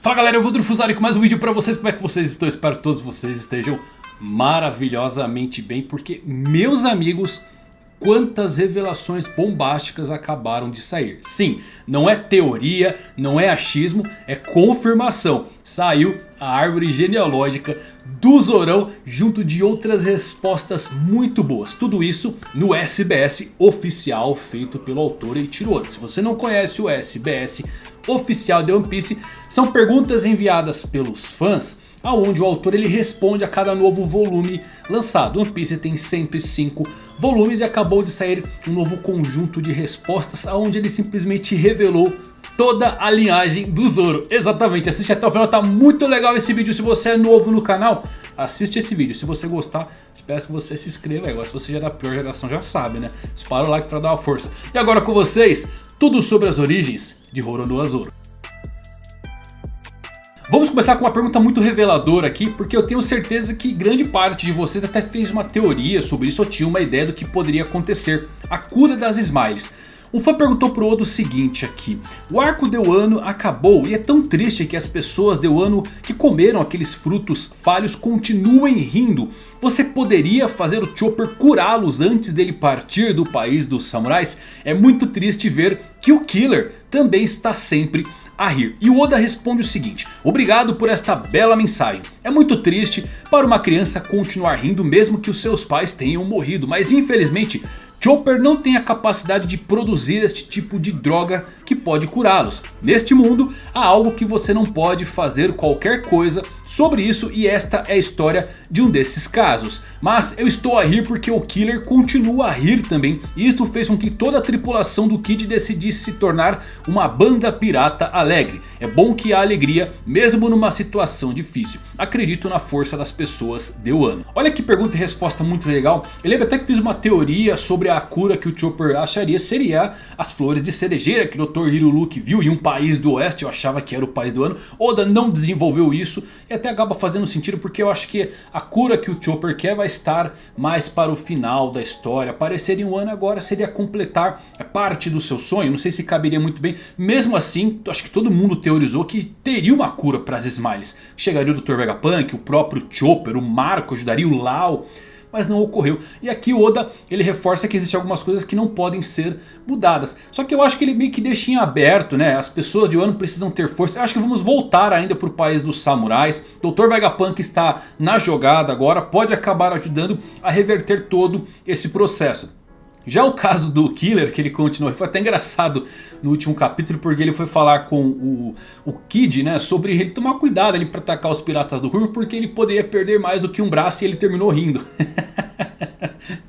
Fala galera, eu vou Drufuzari com mais um vídeo pra vocês. Como é que vocês estão? Espero que todos vocês estejam maravilhosamente bem. Porque, meus amigos, quantas revelações bombásticas acabaram de sair. Sim, não é teoria, não é achismo, é confirmação. Saiu a árvore genealógica do Zorão junto de outras respostas muito boas. Tudo isso no SBS oficial feito pelo autor Eiichiro Oda. Se você não conhece o SBS oficial de One Piece, são perguntas enviadas pelos fãs aonde o autor ele responde a cada novo volume lançado. One Piece tem 105 volumes e acabou de sair um novo conjunto de respostas aonde ele simplesmente revelou toda a linhagem do Zoro. Exatamente, assiste até o final, tá muito legal esse vídeo. Se você é novo no canal, assiste esse vídeo. Se você gostar, espero que você se inscreva. Agora se você já é da pior geração já sabe, né? Dispara o like pra dar uma força. E agora com vocês, tudo sobre as origens de Roronoa Zoro. Vamos começar com uma pergunta muito reveladora aqui, porque eu tenho certeza que grande parte de vocês até fez uma teoria sobre isso ou tinha uma ideia do que poderia acontecer. A cura das Smiles. Um fã perguntou pro Oda o seguinte aqui. O arco de Wano acabou e é tão triste que as pessoas de Wano que comeram aqueles frutos falhos continuem rindo. Você poderia fazer o Chopper curá-los antes dele partir do país dos samurais? É muito triste ver que o Killer também está sempre a rir. E o Oda responde o seguinte. Obrigado por esta bela mensagem. É muito triste para uma criança continuar rindo mesmo que os seus pais tenham morrido. Mas infelizmente Chopper não tem a capacidade de produzir este tipo de droga que pode curá-los. Neste mundo há algo que você não pode fazer qualquer coisa sobre isso e esta é a história de um desses casos. Mas eu estou a rir porque o Killer continua a rir também. E isto fez com que toda a tripulação do Kid decidisse se tornar uma banda pirata alegre. É bom que há alegria mesmo numa situação difícil. Acredito na força das pessoas de Wano. Olha que pergunta e resposta muito legal. Eu lembro até que fiz uma teoria sobre a cura que o Chopper acharia seria as flores de cerejeira que o Dr. Hiruluki viu em um país do oeste. Eu achava que era o país do Wano. Oda não desenvolveu isso e até acaba fazendo sentido porque eu acho que a cura que o Chopper quer vai estar mais para o final da história. Aparecer em um ano agora seria completar parte do seu sonho. Não sei se caberia muito bem. Mesmo assim, acho que todo mundo teorizou que teria uma cura para as Smiles. Chegaria o Dr. Vegapunk, o próprio Chopper, o Marco ajudaria o Lau mas não ocorreu. E aqui o Oda ele reforça que existem algumas coisas que não podem ser mudadas. Só que eu acho que ele meio que deixa em aberto, né? As pessoas de Wano precisam ter força. Eu acho que vamos voltar ainda para o país dos samurais. Dr. Vegapunk está na jogada agora, pode acabar ajudando a reverter todo esse processo. Já o caso do Killer, que ele continuou, foi até engraçado no último capítulo, porque ele foi falar com o, o Kid, né, sobre ele tomar cuidado ali para atacar os piratas do Ruivo, porque ele poderia perder mais do que um braço e ele terminou rindo.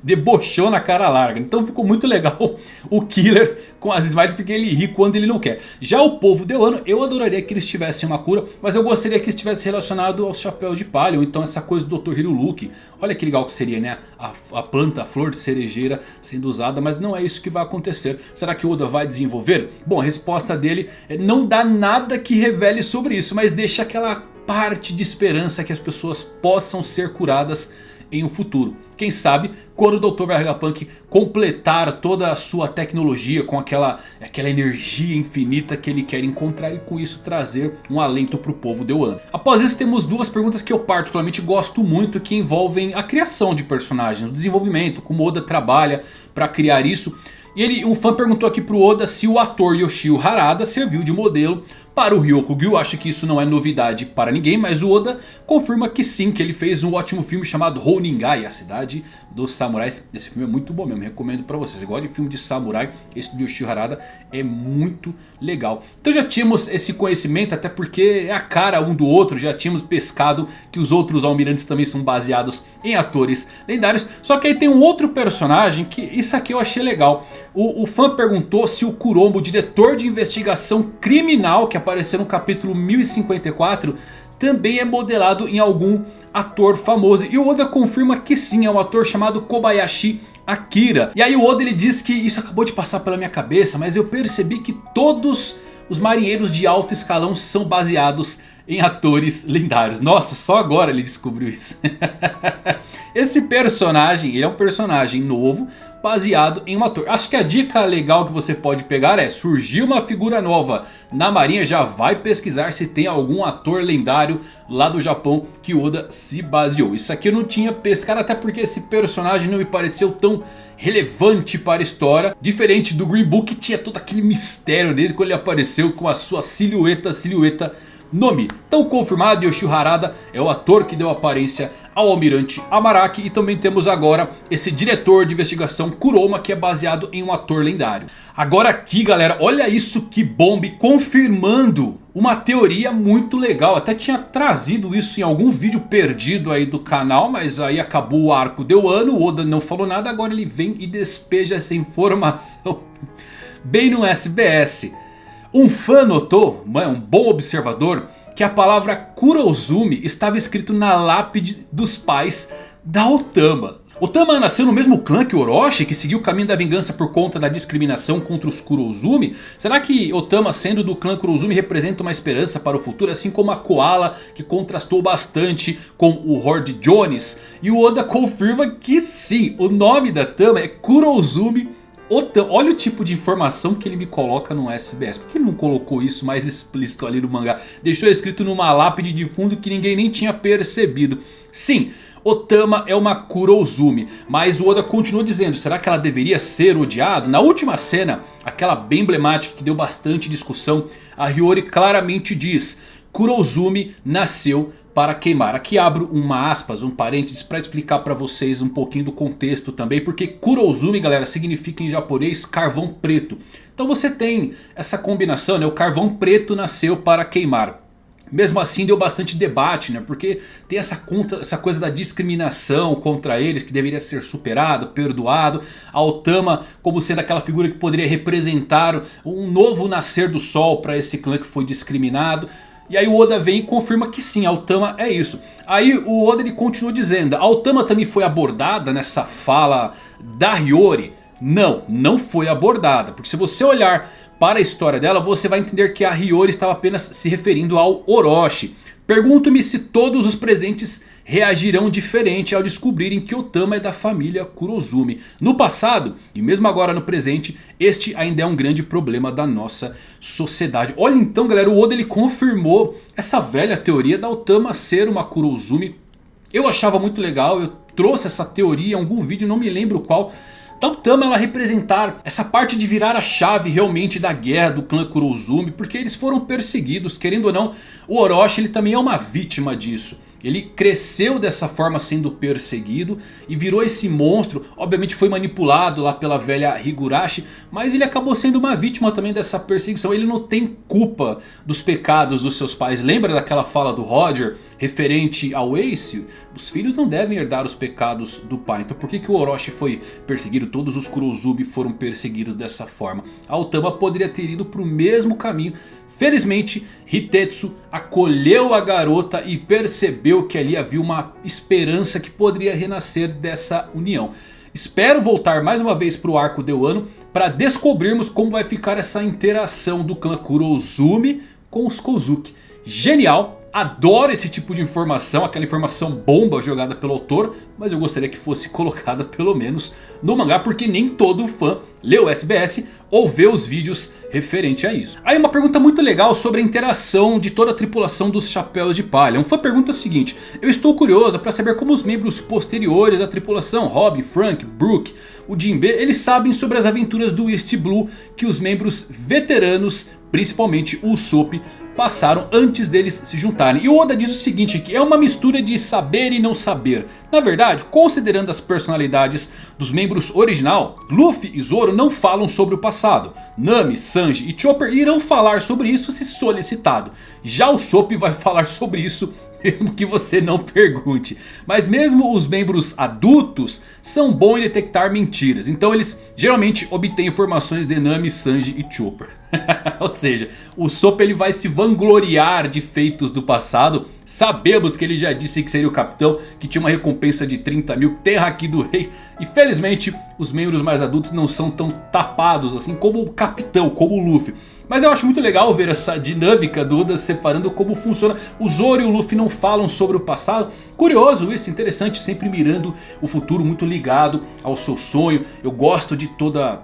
debochou na cara larga. Então ficou muito legal o Killer com as smiles porque ele ri quando ele não quer. Já o povo de Wano, eu adoraria que eles tivessem uma cura, mas eu gostaria que estivesse relacionado ao chapéu de palha, ou então essa coisa do Dr. Hiruluki. Olha que legal que seria, né? A, a planta, a flor de cerejeira sendo usada, mas não é isso que vai acontecer. Será que o Oda vai desenvolver? Bom, a resposta dele é não dá nada que revele sobre isso, mas deixa aquela parte de esperança que as pessoas possam ser curadas em um futuro. Quem sabe quando o Dr. Vegapunk completar toda a sua tecnologia com aquela, aquela energia infinita que ele quer encontrar e com isso trazer um alento para o povo de Wano. Após isso temos duas perguntas que eu particularmente gosto muito que envolvem a criação de personagens, o desenvolvimento, como Oda trabalha para criar isso. E ele, um fã perguntou aqui pro Oda se o ator Yoshio Harada serviu de modelo para o Ryokugyu. Acho que isso não é novidade para ninguém, mas o Oda confirma que sim, que ele fez um ótimo filme chamado Honingai, a cidade dos samurais. Esse filme é muito bom mesmo, recomendo para vocês. Você gosta de filme de samurai, esse do Yoshio Harada é muito legal. Então já tínhamos esse conhecimento, até porque é a cara um do outro, já tínhamos pescado que os outros almirantes também são baseados em atores lendários. Só que aí tem um outro personagem que isso aqui eu achei legal. O, o fã perguntou se o Kuromo, o diretor de investigação criminal que apareceu no capítulo 1054, também é modelado em algum ator famoso. E o Oda confirma que sim, é um ator chamado Kobayashi Akira. E aí o Oda ele diz que isso acabou de passar pela minha cabeça, mas eu percebi que todos os marinheiros de alto escalão são baseados em atores lendários. Nossa, só agora ele descobriu isso. Esse personagem, ele é um personagem novo, baseado em um ator. Acho que a dica legal que você pode pegar é surgiu uma figura nova na marinha, já vai pesquisar se tem algum ator lendário lá do Japão que Oda se baseou. Isso aqui eu não tinha pescado até porque esse personagem não me pareceu tão relevante para a história. Diferente do Green Book que tinha todo aquele mistério desde quando ele apareceu com a sua silhueta, silhueta nome. Tão confirmado, Yoshio Harada é o ator que deu aparência ao almirante Amaraki. E também temos agora esse diretor de investigação Kuroma que é baseado em um ator lendário. Agora aqui galera, olha isso que bombe confirmando uma teoria muito legal. Até tinha trazido isso em algum vídeo perdido aí do canal. Mas aí acabou o arco deu ano. O Oda não falou nada. Agora ele vem e despeja essa informação bem no SBS. Um fã notou, um bom observador, que a palavra Kurozumi estava escrito na lápide dos pais da Otama. Otama nasceu no mesmo clã que Orochi, que seguiu o caminho da vingança por conta da discriminação contra os Kurozumi? Será que Otama sendo do clã Kurozumi representa uma esperança para o futuro? Assim como a Koala, que contrastou bastante com o Horde Jones? E o Oda confirma que sim, o nome da Tama é Kurozumi Olha o tipo de informação que ele me coloca no SBS. Por que ele não colocou isso mais explícito ali no mangá? Deixou escrito numa lápide de fundo que ninguém nem tinha percebido. Sim, Otama é uma Kurozumi. Mas o Oda continuou dizendo, será que ela deveria ser odiada? Na última cena, aquela bem emblemática que deu bastante discussão, a Hiyori claramente diz... Kurozumi nasceu para queimar. Aqui abro uma aspas, um parênteses para explicar para vocês um pouquinho do contexto também. Porque Kurozumi galera significa em japonês carvão preto. Então você tem essa combinação, né? o carvão preto nasceu para queimar. Mesmo assim deu bastante debate, né? Porque tem essa, conta, essa coisa da discriminação contra eles que deveria ser superado, perdoado. A Otama como sendo aquela figura que poderia representar um novo nascer do sol para esse clã que foi discriminado. E aí o Oda vem e confirma que sim, Altama é isso. Aí o Oda ele continua dizendo, Altama também foi abordada nessa fala da Hiyori? Não, não foi abordada. Porque se você olhar para a história dela, você vai entender que a Hiyori estava apenas se referindo ao Orochi. Pergunto-me se todos os presentes reagirão diferente ao descobrirem que Otama é da família Kurozumi. No passado e mesmo agora no presente, este ainda é um grande problema da nossa sociedade. Olha então galera, o Oda ele confirmou essa velha teoria da Otama ser uma Kurozumi. Eu achava muito legal, eu trouxe essa teoria em algum vídeo, não me lembro qual... Tama ela representar essa parte de virar a chave realmente da guerra do clã Kurozumi. Porque eles foram perseguidos, querendo ou não, o Orochi ele também é uma vítima disso. Ele cresceu dessa forma sendo perseguido e virou esse monstro. Obviamente foi manipulado lá pela velha Higurashi. Mas ele acabou sendo uma vítima também dessa perseguição. Ele não tem culpa dos pecados dos seus pais. Lembra daquela fala do Roger referente ao Ace? Os filhos não devem herdar os pecados do pai. Então por que, que o Orochi foi perseguido? Todos os Kurozubi foram perseguidos dessa forma. A Otama poderia ter ido para o mesmo caminho. Felizmente Hitetsu acolheu a garota e percebeu que ali havia uma esperança que poderia renascer dessa união. Espero voltar mais uma vez para o arco de Wano para descobrirmos como vai ficar essa interação do clã Kurozumi com os Kozuki. Genial! Adoro esse tipo de informação, aquela informação bomba jogada pelo autor. Mas eu gostaria que fosse colocada pelo menos no mangá. Porque nem todo fã lê o SBS ou vê os vídeos referente a isso. Aí uma pergunta muito legal sobre a interação de toda a tripulação dos Chapéus de Palha. Um fã pergunta o seguinte. Eu estou curioso para saber como os membros posteriores da tripulação, Robin, Frank, Brook, o Jinbe, eles sabem sobre as aventuras do East Blue que os membros veteranos principalmente o Usopp, passaram antes deles se juntarem. E o Oda diz o seguinte que é uma mistura de saber e não saber. Na verdade, considerando as personalidades dos membros original, Luffy e Zoro não falam sobre o passado. Nami, Sanji e Chopper irão falar sobre isso se solicitado. Já o Usopp vai falar sobre isso mesmo que você não pergunte. Mas mesmo os membros adultos são bons em detectar mentiras. Então eles geralmente obtêm informações de Nami, Sanji e Chopper. Ou seja, o Sop ele vai se vangloriar de feitos do passado. Sabemos que ele já disse que seria o capitão, que tinha uma recompensa de 30 mil, terra aqui do rei. E felizmente os membros mais adultos não são tão tapados assim como o capitão, como o Luffy. Mas eu acho muito legal ver essa dinâmica do Oda separando como funciona. O Zoro e o Luffy não falam sobre o passado. Curioso isso, interessante, sempre mirando o futuro muito ligado ao seu sonho. Eu gosto de toda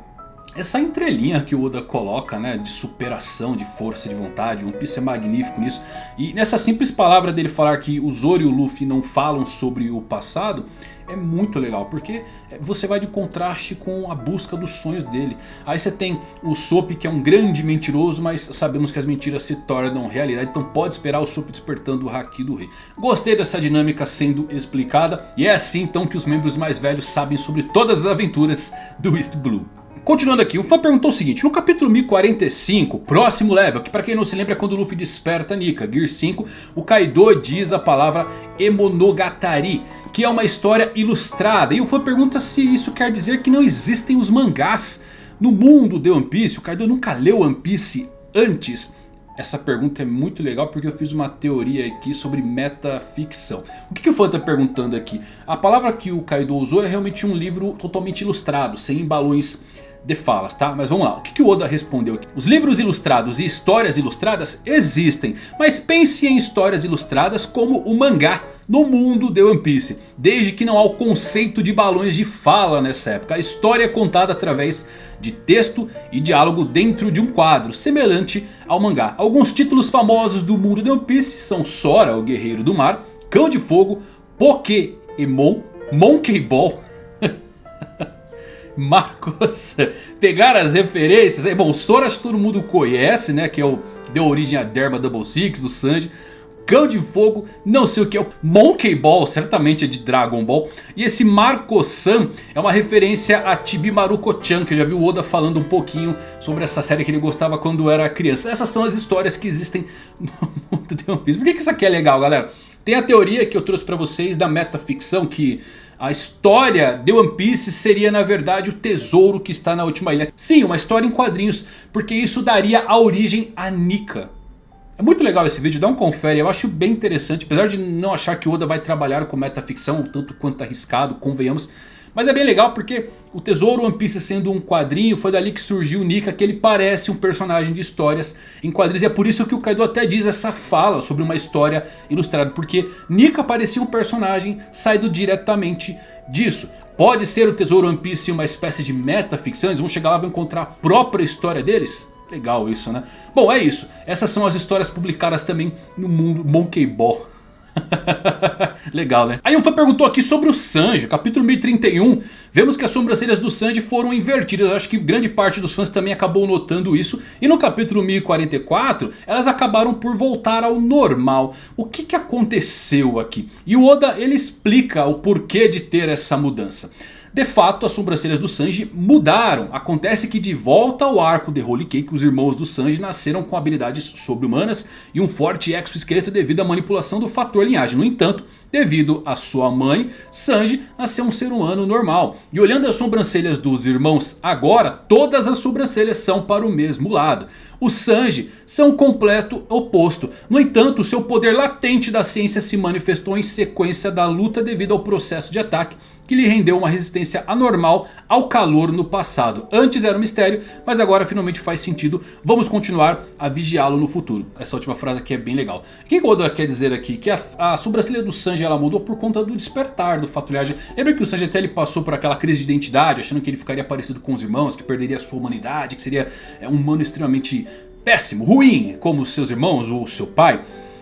essa entrelinha que o Oda coloca, né, de superação, de força de vontade, One Piece é magnífico nisso. E nessa simples palavra dele falar que o Zoro e o Luffy não falam sobre o passado, é muito legal, porque você vai de contraste com a busca dos sonhos dele. Aí você tem o Sop que é um grande mentiroso, mas sabemos que as mentiras se tornam realidade, então pode esperar o Sop despertando o Haki do Rei. Gostei dessa dinâmica sendo explicada, e é assim então que os membros mais velhos sabem sobre todas as aventuras do East Blue. Continuando aqui, o fã perguntou o seguinte, no capítulo 1045, próximo level, que para quem não se lembra é quando o Luffy desperta Nika, Gear 5, o Kaido diz a palavra Emonogatari, que é uma história ilustrada. E o fã pergunta se isso quer dizer que não existem os mangás no mundo de One Piece, o Kaido nunca leu One Piece antes. Essa pergunta é muito legal porque eu fiz uma teoria aqui sobre metaficção. O que, que o fã está perguntando aqui? A palavra que o Kaido usou é realmente um livro totalmente ilustrado, sem balões de falas, tá? Mas vamos lá, o que, que o Oda respondeu aqui? Os livros ilustrados e histórias ilustradas existem, mas pense em histórias ilustradas como o mangá no mundo de One Piece. Desde que não há o conceito de balões de fala nessa época. A história é contada através de texto e diálogo dentro de um quadro, semelhante ao mangá. Alguns títulos famosos do mundo de One Piece são Sora, o Guerreiro do Mar, Cão de Fogo, Pokémon, Monkey Ball... Marcos pegar as referências. Bom, Sora todo mundo conhece, né? Que é o deu origem a Derma Double Six, o Sanji. Cão de Fogo, não sei o que é Monkey Ball, certamente é de Dragon Ball. E esse Marco-san é uma referência a Chibimaru-chan, que eu já vi o Oda falando um pouquinho sobre essa série que ele gostava quando era criança. Essas são as histórias que existem no mundo de One Piece. Por que isso aqui é legal, galera? Tem a teoria que eu trouxe pra vocês da metaficção que a história de One Piece seria na verdade o tesouro que está na última ilha. Sim, uma história em quadrinhos, porque isso daria a origem a Nika. É muito legal esse vídeo, dá um confere, eu acho bem interessante. Apesar de não achar que Oda vai trabalhar com metaficção, tanto quanto arriscado, convenhamos. Mas é bem legal porque o Tesouro One Piece sendo um quadrinho, foi dali que surgiu o Nika, que ele parece um personagem de histórias em quadrinhos. E é por isso que o Kaido até diz essa fala sobre uma história ilustrada. Porque Nika parecia um personagem saído diretamente disso. Pode ser o Tesouro One Piece uma espécie de metaficção, eles vão chegar lá e vão encontrar a própria história deles? Legal isso, né? Bom, é isso. Essas são as histórias publicadas também no mundo Monkey Ball. Legal, né? Aí um fã perguntou aqui sobre o Sanji, capítulo 1031. Vemos que as sobrancelhas do Sanji foram invertidas. Acho que grande parte dos fãs também acabou notando isso. E no capítulo 1044, elas acabaram por voltar ao normal. O que, que aconteceu aqui? E o Oda ele explica o porquê de ter essa mudança. De fato, as sobrancelhas do Sanji mudaram. Acontece que de volta ao arco de Holy Cake, os irmãos do Sanji nasceram com habilidades sobre-humanas e um forte exoesqueleto devido à manipulação do fator linhagem. No entanto, devido à sua mãe, Sanji nasceu um ser humano normal. E olhando as sobrancelhas dos irmãos agora, todas as sobrancelhas são para o mesmo lado. O Sanji são o completo oposto. No entanto, seu poder latente da ciência se manifestou em sequência da luta devido ao processo de ataque que lhe rendeu uma resistência anormal ao calor no passado. Antes era um mistério, mas agora finalmente faz sentido. Vamos continuar a vigiá-lo no futuro. Essa última frase aqui é bem legal. O que Oda quer dizer aqui? Que a, a sobrancelha do Sanji ela mudou por conta do despertar do Fatulhagem. Lembra que o Sanji até ele passou por aquela crise de identidade, achando que ele ficaria parecido com os irmãos, que perderia a sua humanidade, que seria é, um humano extremamente péssimo, ruim, como seus irmãos ou seu pai.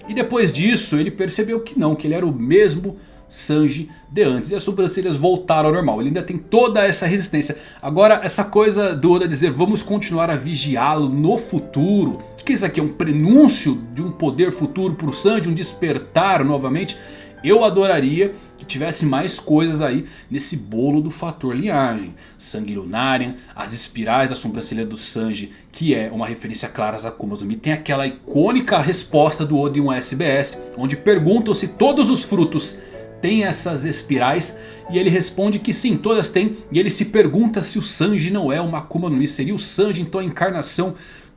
E depois disso ele percebeu que não, que ele era o mesmo Sanji de antes. E as sobrancelhas voltaram ao normal. Ele ainda tem toda essa resistência. Agora essa coisa do Oda dizer vamos continuar a vigiá-lo no futuro. Que isso aqui é um prenúncio de um poder futuro para o Sanji? Um despertar novamente? Eu adoraria que tivesse mais coisas aí nesse bolo do fator linhagem. Sangue Lunarian, as espirais da sobrancelha do Sanji, que é uma referência clara às Akumas no Mi. Tem aquela icônica resposta do um SBS, onde perguntam se todos os frutos tem essas espirais e ele responde que sim, todas têm. E ele se pergunta se o Sanji não é uma Akuma no Mi. Seria o Sanji então a encarnação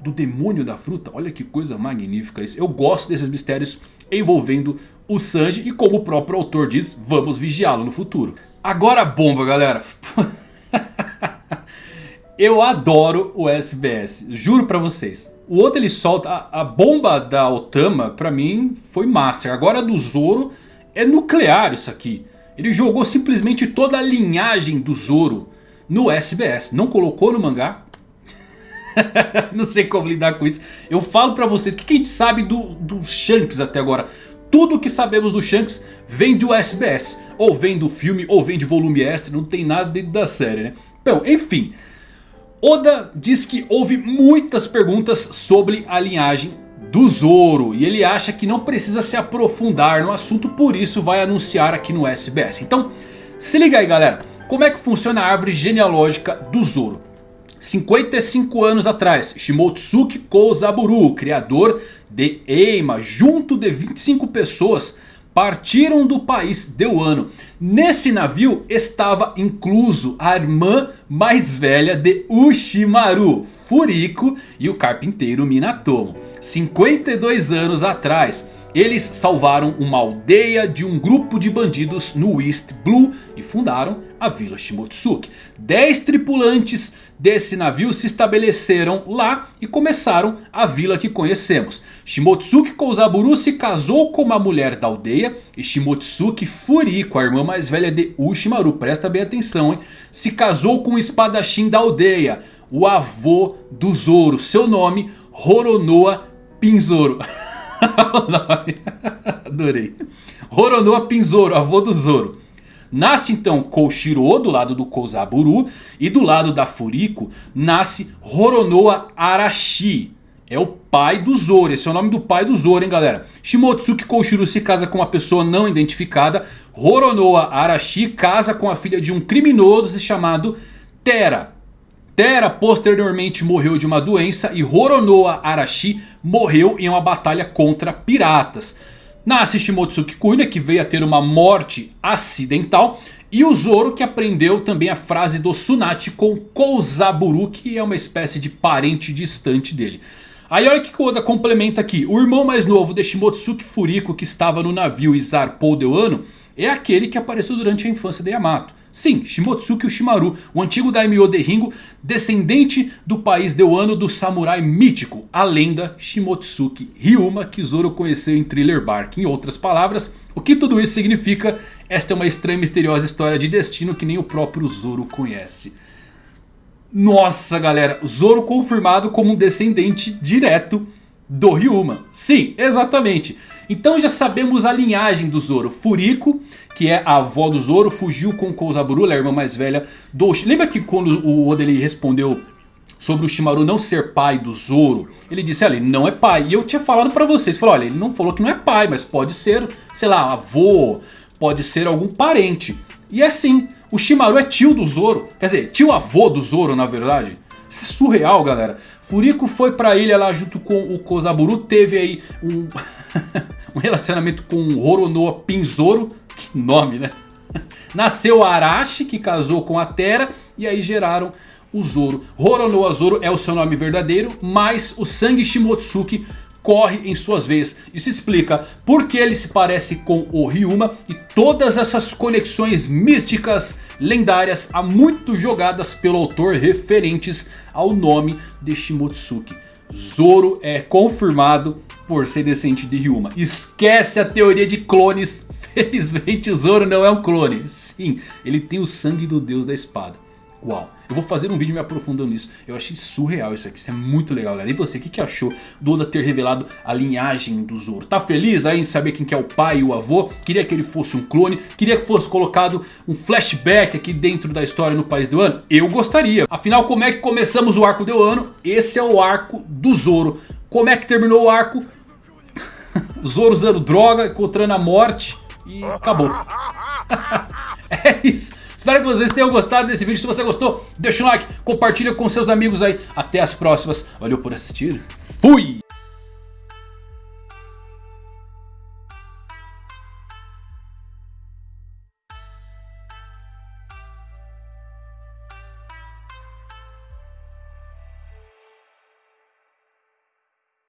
do demônio da fruta? Olha que coisa magnífica isso. Eu gosto desses mistérios envolvendo o Sanji e como o próprio autor diz, vamos vigiá-lo no futuro. Agora a bomba galera. Eu adoro o SBS, juro pra vocês. O Oda ele solta, a, a bomba da Otama pra mim foi master. Agora a do Zoro é nuclear isso aqui. Ele jogou simplesmente toda a linhagem do Zoro no SBS. Não colocou no mangá. não sei como lidar com isso. Eu falo pra vocês que quem sabe do, do Shanks até agora. Tudo que sabemos do Shanks vem do SBS. Ou vem do filme, ou vem de volume extra. Não tem nada dentro da série, né? Bom, enfim. Oda diz que houve muitas perguntas sobre a linhagem do Zoro. E ele acha que não precisa se aprofundar no assunto. Por isso vai anunciar aqui no SBS. Então, se liga aí galera. Como é que funciona a árvore genealógica do Zoro? 55 anos atrás, Shimotsuki Kozaburu, criador de Eima, junto de 25 pessoas, partiram do país Deuano. Nesse navio estava incluso a irmã mais velha de Ushimaru, Furiko e o carpinteiro Minatomo. 52 anos atrás, eles salvaram uma aldeia de um grupo de bandidos no East Blue e fundaram a Vila Shimotsuki. 10 tripulantes desse navio se estabeleceram lá e começaram a vila que conhecemos. Shimotsuki Kouzaburu se casou com uma mulher da aldeia e Shimotsuki Furiko, a irmã mais velha de Ushimaru, presta bem atenção hein, se casou com o espadachim da aldeia, o avô do Zoro, seu nome Horonoa Pinzoro. Adorei. Horonoa Pinzoro, avô do Zoro. Nasce então Koshiro do lado do Kozaburu. E do lado da Furiko nasce Horonoa Arashi. É o pai do Zoro. Esse é o nome do pai do Zoro, hein, galera. Shimotsuki Koshiro se casa com uma pessoa não identificada. Horonoa Arashi casa com a filha de um criminoso chamado Tera. Tera posteriormente morreu de uma doença e Horonoa Arashi morreu em uma batalha contra piratas. Nasce Shimotsuki Kuina que veio a ter uma morte acidental. E o Zoro que aprendeu também a frase do Tsunade com Kouzaburu que é uma espécie de parente distante dele. Aí olha que Oda complementa aqui. O irmão mais novo de Shimotsuki Furiko que estava no navio e zarpou de Wano é aquele que apareceu durante a infância de Yamato. Sim, Shimotsuki Ushimaru, o antigo Daimyo de Ringo, descendente do país deuano do samurai mítico, a lenda Shimotsuki Ryuma que Zoro conheceu em Thriller Bark. Em outras palavras, o que tudo isso significa? Esta é uma estranha e misteriosa história de destino que nem o próprio Zoro conhece. Nossa galera, Zoro confirmado como um descendente direto do Ryuma. Sim, exatamente. Então já sabemos a linhagem do Zoro. Furiko, que é a avó do Zoro, fugiu com Kouzaburu, a irmã mais velha do... Lembra que quando o Oda ele respondeu sobre o Shimaru não ser pai do Zoro, ele disse, olha, ele não é pai. E eu tinha falado pra vocês, falou, olha, ele não falou que não é pai, mas pode ser, sei lá, avô, pode ser algum parente. E é assim, o Shimaru é tio do Zoro, quer dizer, tio avô do Zoro na verdade. Isso é surreal galera. Furiko foi pra ilha lá junto com o Kozaburu, teve aí um, um relacionamento com Horonoa Pinzoro, que nome né? Nasceu Arashi que casou com a Terra e aí geraram o Zoro. Horonoa Zoro é o seu nome verdadeiro, mas o sangue Shimotsuki corre em suas veias. Isso explica por que ele se parece com o Ryuma e todas essas conexões místicas lendárias há muito jogadas pelo autor referentes ao nome de Shimotsuki. Zoro é confirmado por ser descendente de Ryuma. Esquece a teoria de clones. Felizmente Zoro não é um clone. Sim, ele tem o sangue do deus da espada. Uau, eu vou fazer um vídeo me aprofundando nisso. Eu achei surreal isso aqui, isso é muito legal galera. E você, o que, que achou do Oda ter revelado a linhagem do Zoro? Tá feliz aí em saber quem que é o pai e o avô? Queria que ele fosse um clone? Queria que fosse colocado um flashback aqui dentro da história no País do Ano? Eu gostaria. Afinal, como é que começamos o arco do Ano? Esse é o arco do Zoro. Como é que terminou o arco? Zoro usando droga, encontrando a morte e acabou. é isso. Espero que vocês tenham gostado desse vídeo. Se você gostou, deixa um like, compartilha com seus amigos aí. Até as próximas. Valeu por assistir. Fui!